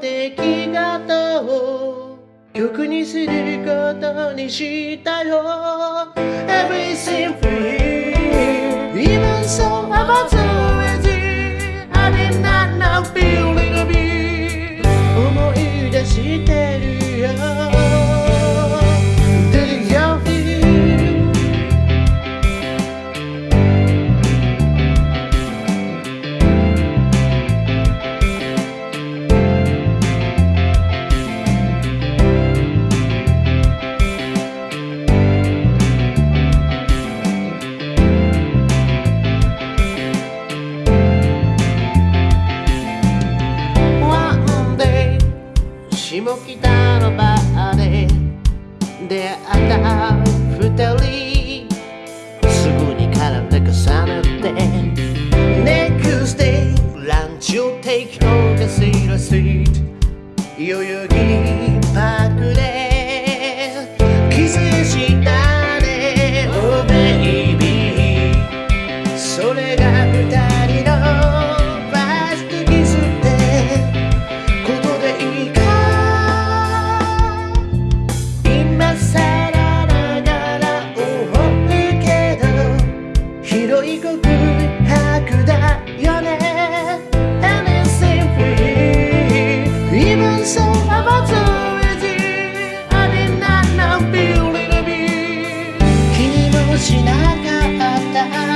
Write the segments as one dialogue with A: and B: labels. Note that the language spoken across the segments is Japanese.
A: 出来方を曲にすることにしたよ。Everything も北の場で出会った二人。すぐに絡んで重ねて Next day ランチを take のかしらスイート代々木パークで time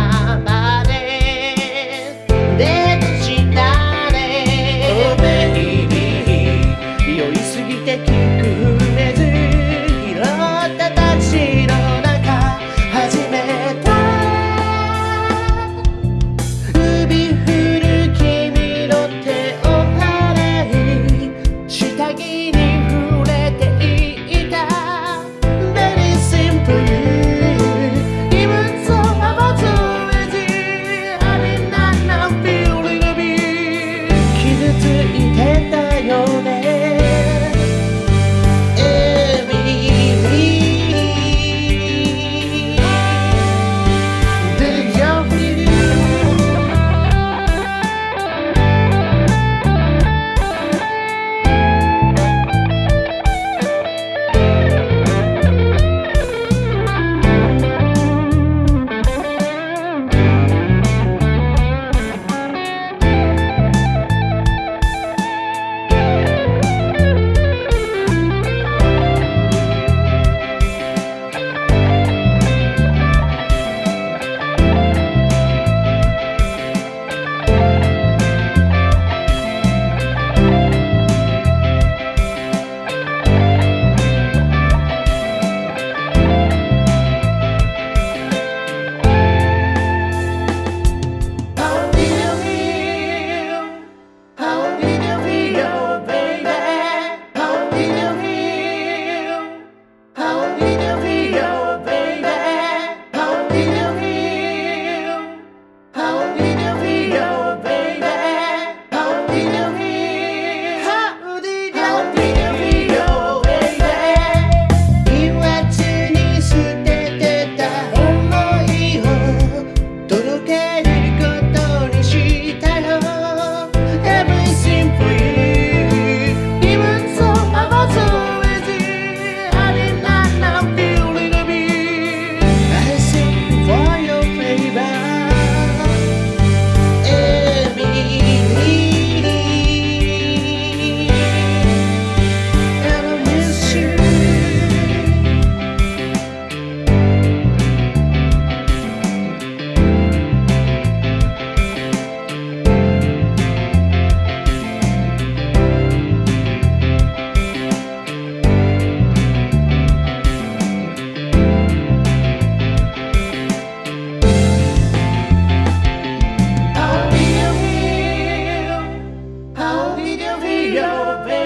A: your baby.